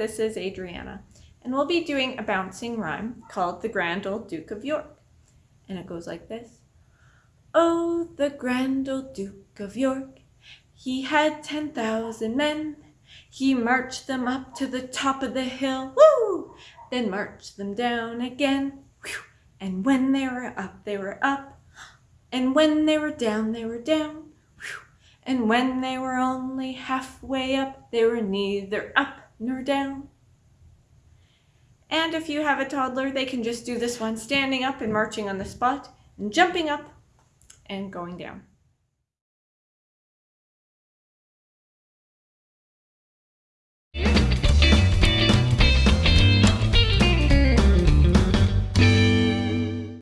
this is Adriana, and we'll be doing a bouncing rhyme called The Grand Old Duke of York. And it goes like this. Oh, the grand old Duke of York, he had 10,000 men. He marched them up to the top of the hill, woo! Then marched them down again, whew! And when they were up, they were up. And when they were down, they were down. Whew! And when they were only halfway up, they were neither up nor down. And if you have a toddler, they can just do this one standing up and marching on the spot and jumping up and going down.